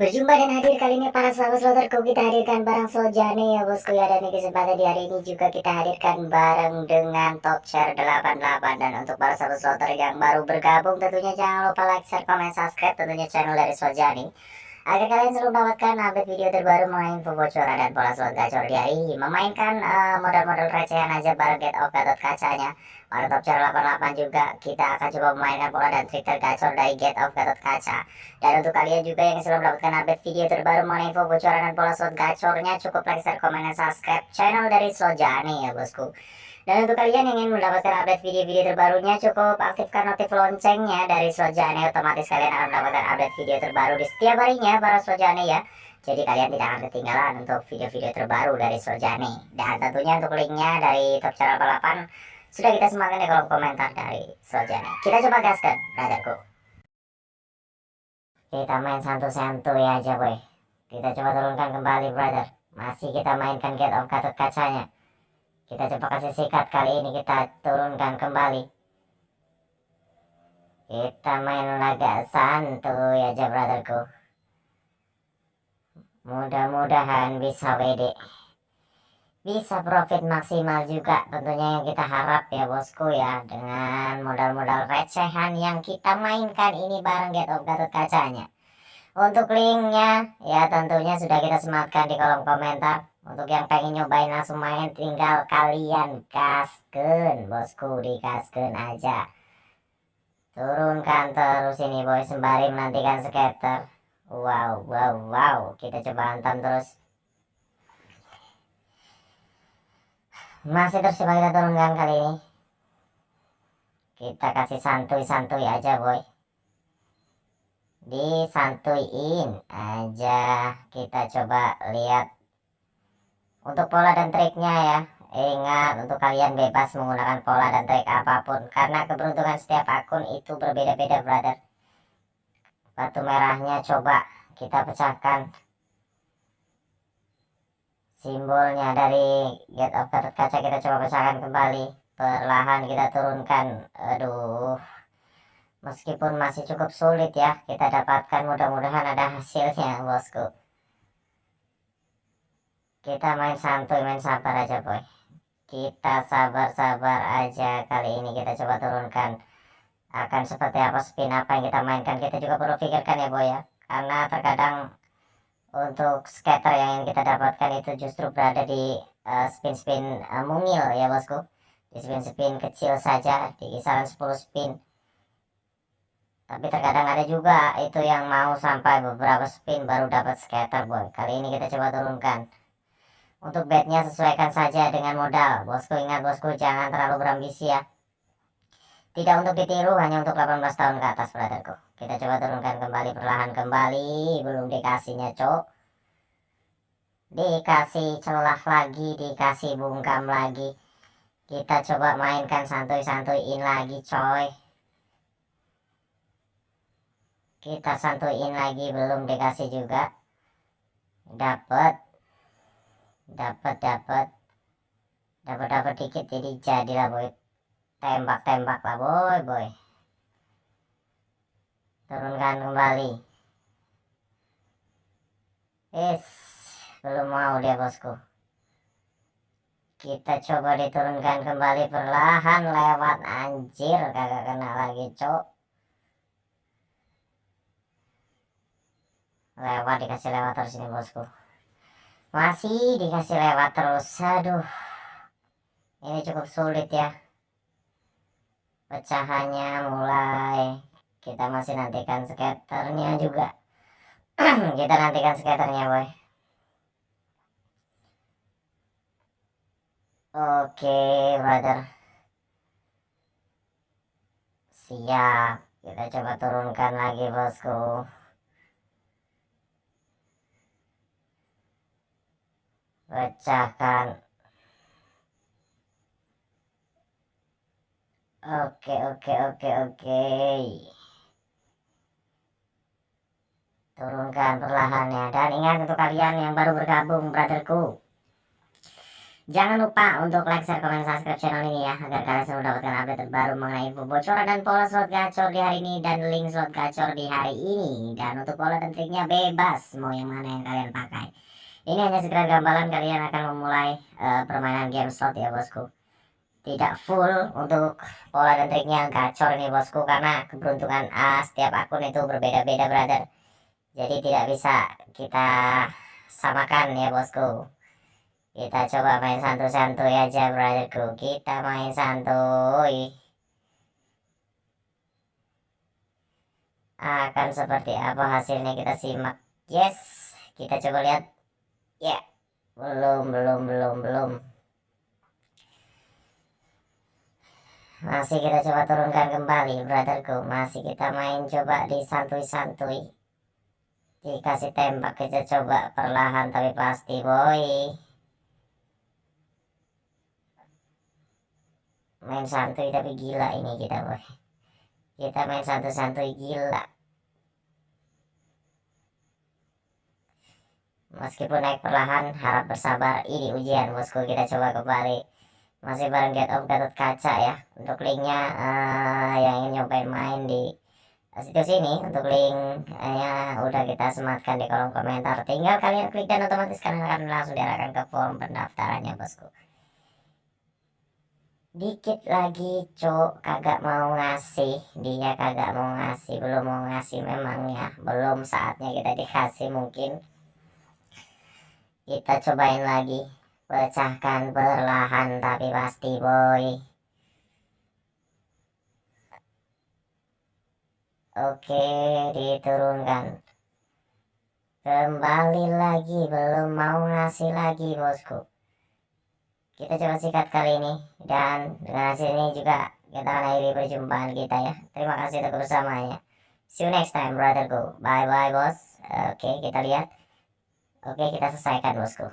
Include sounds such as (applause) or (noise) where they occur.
Berjumpa dan hadir kali ini para sahabat sloterku kita hadirkan barang Soljane ya bosku ya dan di kesempatan di hari ini juga kita hadirkan bareng dengan top share 88 dan untuk para sahabat sloter yang baru bergabung tentunya jangan lupa like, share, komen, subscribe tentunya channel dari Soljane agar kalian selalu mendapatkan update video terbaru mengenai info bocoran dan pola slot gacor di hari ini. Memainkan uh, modal-modal recehan aja bareng get of gatot kacanya. Pada top chart 88 juga kita akan coba memainkan pola dan trik tergacor dari get of gatot kaca. Dan untuk kalian juga yang selalu mendapatkan update video terbaru mengenai info bocoran dan pola slot gacornya cukup like, share, komen, dan subscribe channel dari slot jani ya bosku dan untuk kalian yang ingin mendapatkan update video-video terbarunya cukup aktifkan notif loncengnya dari Slojane otomatis kalian akan mendapatkan update video terbaru di setiap harinya para Slojane ya. Jadi kalian tidak akan ketinggalan untuk video-video terbaru dari Slojane. Dan tentunya untuk linknya dari Top Channel 88 sudah kita sematkan di kolom komentar dari Slojane. Kita coba gaskan, brotherku. Kita main santu-santuy aja boy. Kita coba turunkan kembali brother. Masih kita mainkan Get of Gatot kacanya. Kita coba kasih sikat kali ini kita turunkan kembali. Kita main laga santuy aja brotherku. Mudah-mudahan bisa WD. Bisa profit maksimal juga tentunya yang kita harap ya bosku ya. Dengan modal-modal recehan yang kita mainkan ini bareng Get of Gatot kacanya. Untuk linknya ya tentunya sudah kita sematkan di kolom komentar untuk yang pengen nyobain langsung main tinggal kalian kasken bosku dikasken aja. Turunkan terus ini boy sembari menantikan skater wow wow wow. Kita coba hantam terus. Masih terus coba kita turunkan kali ini. Kita kasih santuy-santuy aja boy. Disantuin aja. Kita coba lihat untuk pola dan triknya ya, ingat untuk kalian bebas menggunakan pola dan trik apa pun karena keberuntungan setiap akun itu berbeda-beda brother. Batu merahnya coba kita pecahkan. Simbolnya dari get of kaca kita coba pecahkan kembali. Perlahan kita turunkan. Aduh. Meskipun masih cukup sulit ya kita dapatkan. Mudah-mudahan ada hasilnya bosku kita main santuy main sabar aja boy. Kita sabar-sabar aja kali ini. Kita coba turunkan akan seperti apa spin apa yang kita mainkan. Kita juga perlu pikirkan ya boy ya. Karena terkadang untuk scatter yang ingin kita dapatkan itu justru berada di eh, spin-spin uh, uh, mungil ya bosku. Di spin-spin kecil saja di kisaran 10 spin. Tapi terkadang ada juga itu yang mau sampai beberapa spin baru dapat scatter boy. Kali ini kita coba turunkan untuk bednya sesuaikan saja dengan modal. Bosku ingat bosku jangan terlalu berambisi ya. Tidak untuk ditiru hanya untuk 18 tahun ke atas brotherku. Kita coba turunkan kembali perlahan kembali. Belum dikasihnya cok. Dikasih celah lagi. Dikasih bungkam lagi. Kita coba mainkan santuy-santuyin lagi coy. Kita santuyin lagi belum dikasih juga. Dapat dapat dapat dapat dapat dikit jadi jadilah boy. Tembak tembak lah boy boy. Turunkan kembali. Es belum mau dia bosku. Kita coba diturunkan kembali perlahan lewat. Anjir kagak kena lagi cok. Lewat dikasih lewat terus ini bosku masih dikasih lewat terus. Aduh. Ini cukup sulit ya. Pecahannya mulai. Kita masih nantikan skaternya juga. (clears throat) Kita nantikan skaternya boy. Oke brother. Siap. Kita coba turunkan lagi bosku pecahkan oke oke oke oke. Turunkan perlahannya. Dan ingat untuk kalian yang baru bergabung brotherku. Jangan lupa untuk like, share, komen, subscribe channel ini ya Agar kalian selalu mendapatkan update terbaru mengenai info bocoran dan pola slot gacor di hari ini Dan link slot gacor di hari ini. Dan untuk pola dan triknya bebas Mau yang mana yang kalian pakai Ini hanya sekedar gambaran kalian akan memulai uh, permainan game slot ya bosku. Tidak full untuk pola dan triknya gacor nih bosku Karena keberuntungan uh, setiap akun itu berbeda-beda brother. Jadi tidak bisa kita samakan ya bosku. Kita coba main santuy-santuy aja brotherku. Kita main santuy. Akan seperti apa hasilnya? Kita simak. Yes kita coba lihat ya. Belum belum belum belum. Masih kita coba turunkan kembali brotherku. Masih kita main coba di santuy-santuy dikasih tembak kita coba perlahan tapi pasti boy. Main santuy tapi gila ini kita boy. Kita main santuy-santuy gila meskipun naik perlahan harap bersabar. Ini ujian bosku. Kita coba kembali. Masih bareng get of Gatot Kaca ya untuk linknya uh, yang ingin nyobain main di situs ini. Untuk linknya udah kita sematkan di kolom komentar. Tinggal kalian klik dan otomatis kalian akan langsung diarahkan ke form pendaftarannya bosku. Dikit lagi cok kagak mau ngasih. Dia kagak mau ngasih. Belum mau ngasih memang ya. Belum saatnya kita dikasih mungkin kita cobain lagi. Pecahkan perlahan tapi pasti boy. Oke diturunkan. Kembali lagi belum mau ngasih lagi bosku. Kita coba sikat kali ini dan dengan hasil ini juga kita akan akhiri perjumpaan kita ya. Terima kasih untuk bersamanya see you next time brotherku bye bye bos oke kita lihat oke kita selesaikan bosku